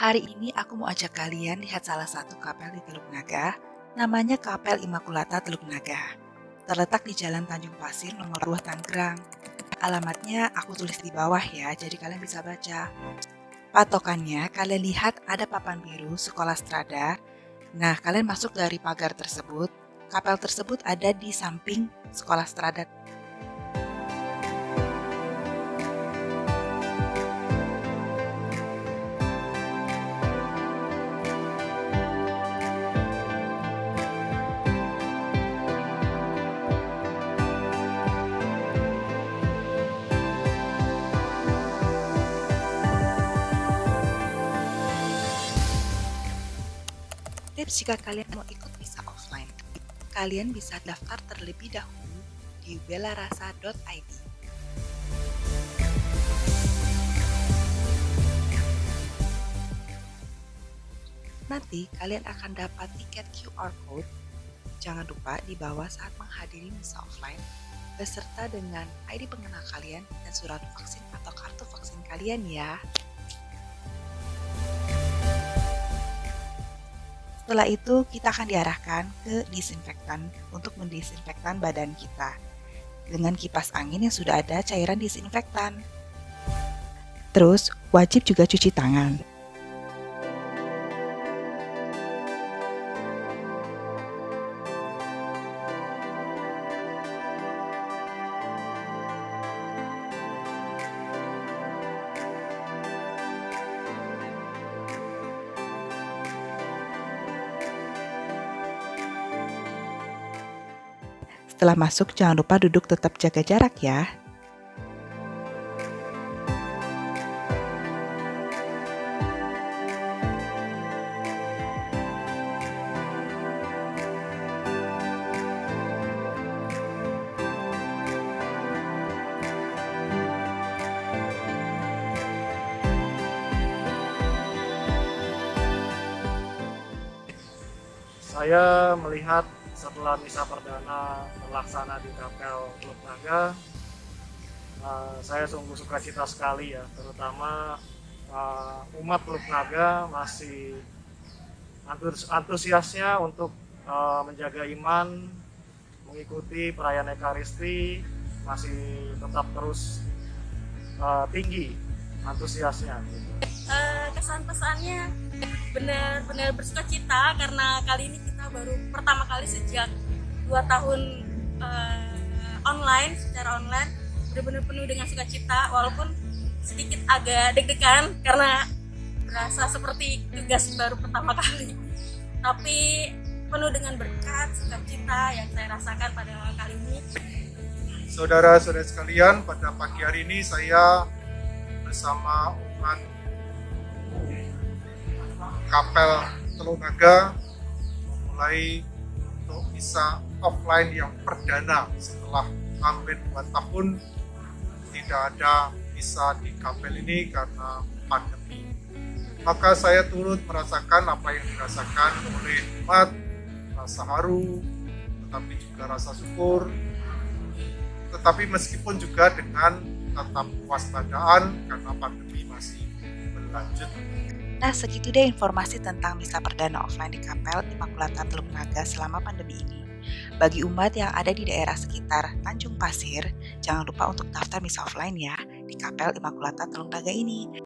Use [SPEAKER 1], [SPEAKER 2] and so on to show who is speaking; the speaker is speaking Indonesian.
[SPEAKER 1] Hari ini aku mau ajak kalian lihat salah satu kapel di Teluk Naga, namanya Kapel Immaculata Teluk Naga. Terletak di Jalan Tanjung Pasir nomor 2 Tangerang. Alamatnya aku tulis di bawah ya, jadi kalian bisa baca. Patokannya, kalian lihat ada papan biru sekolah strada. Nah, kalian masuk dari pagar tersebut. Kapel tersebut ada di samping sekolah strada Tips jika kalian mau ikut visa offline, kalian bisa daftar terlebih dahulu di belarasa.id. Nanti kalian akan dapat tiket QR code. Jangan lupa dibawa saat menghadiri misa offline beserta dengan ID pengenal kalian dan surat vaksin atau kartu vaksin kalian ya. Setelah itu kita akan diarahkan ke disinfektan untuk mendisinfektan badan kita. Dengan kipas angin yang sudah ada cairan disinfektan. Terus wajib juga cuci tangan. Setelah masuk, jangan lupa duduk tetap jaga jarak ya.
[SPEAKER 2] Saya melihat setelah misa perdana terlaksana di Kapel Teluk Naga, uh, saya sungguh suka cita sekali ya, terutama uh, umat Teluk Naga masih antusiasnya untuk uh, menjaga iman, mengikuti perayaan Ekaristi, masih tetap terus uh, tinggi antusiasnya.
[SPEAKER 3] Uh, kesan pesannya benar-benar bersuka cita karena kali ini kita baru pertama kali sejak dua tahun uh, online secara online. Benar-benar penuh dengan sukacita walaupun sedikit agak deg-degan karena berasa seperti tugas baru pertama kali. Tapi penuh dengan berkat sukacita yang saya rasakan pada kali ini.
[SPEAKER 4] Saudara-saudara sekalian pada pagi hari ini saya bersama umat kapel Teluk Memulai untuk bisa offline yang perdana setelah hampir dua tahun tidak ada bisa di kapel ini karena pandemi. Maka saya turut merasakan apa yang dirasakan oleh umat, rasa haru, tetapi juga rasa syukur, tetapi meskipun juga dengan tetap waspadaan karena pandemi masih berlanjut.
[SPEAKER 1] Nah, segitu deh informasi tentang misa perdana offline di Kapel Immaculata Teluk Naga selama pandemi ini. Bagi umat yang ada di daerah sekitar Tanjung Pasir, jangan lupa untuk daftar misa offline ya di Kapel Immaculata Teluk Naga ini.